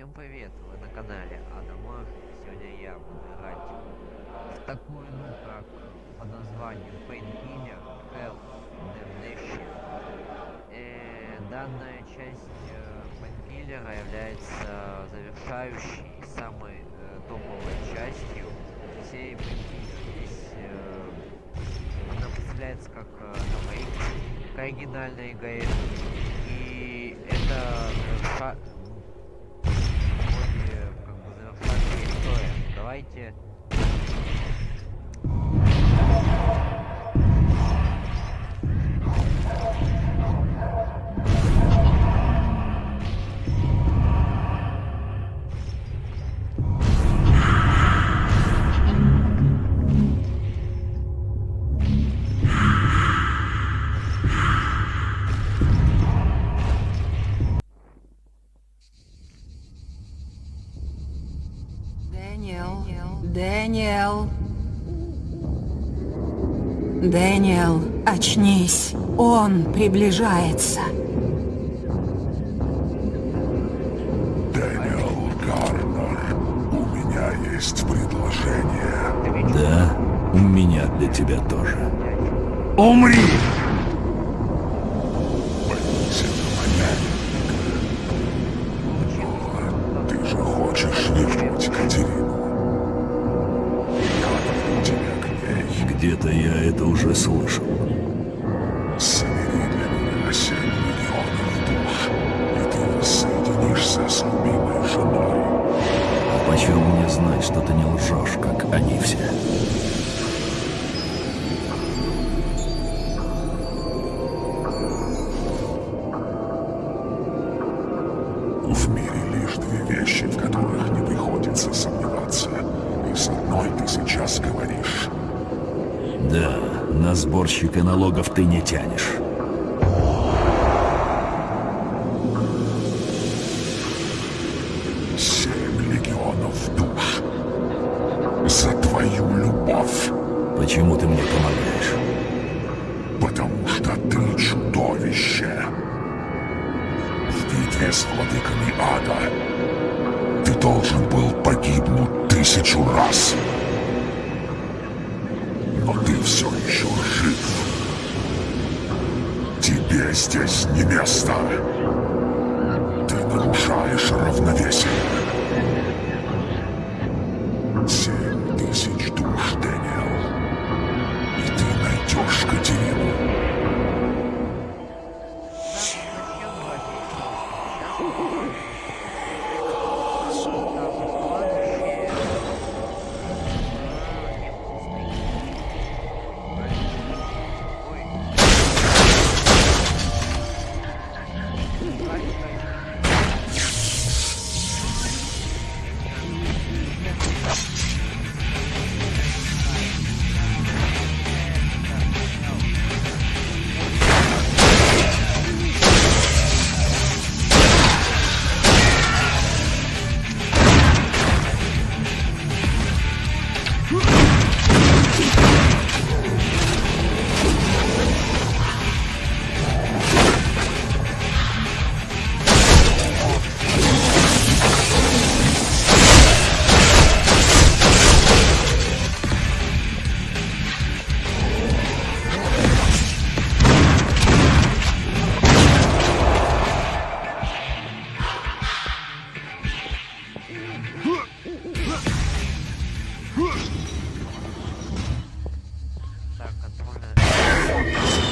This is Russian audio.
Всем привет, вы на канале Адамор. Сегодня я буду играть в такую игру, как под названием Painkiller Hell Damnation. Э, данная часть э, Painkiller является завершающей, самой э, топовой частью всей Painkiller. Здесь она представляется как ремейк к оригинальной игре. И это Давайте Дэниел, очнись. Он приближается. Дэниел Гарнер, у меня есть предложение. Да, у меня для тебя тоже. Умри! Я это уже сборщика налогов ты не тянешь. Семь легионов душ. За твою любовь. Почему ты мне помогаешь? Потому что ты чудовище. В битве с владыками ада ты должен был погибнуть тысячу раз. А ты все еще жив. Тебе здесь не место. Ты нарушаешь равновесие. Сила. Так, отправляю.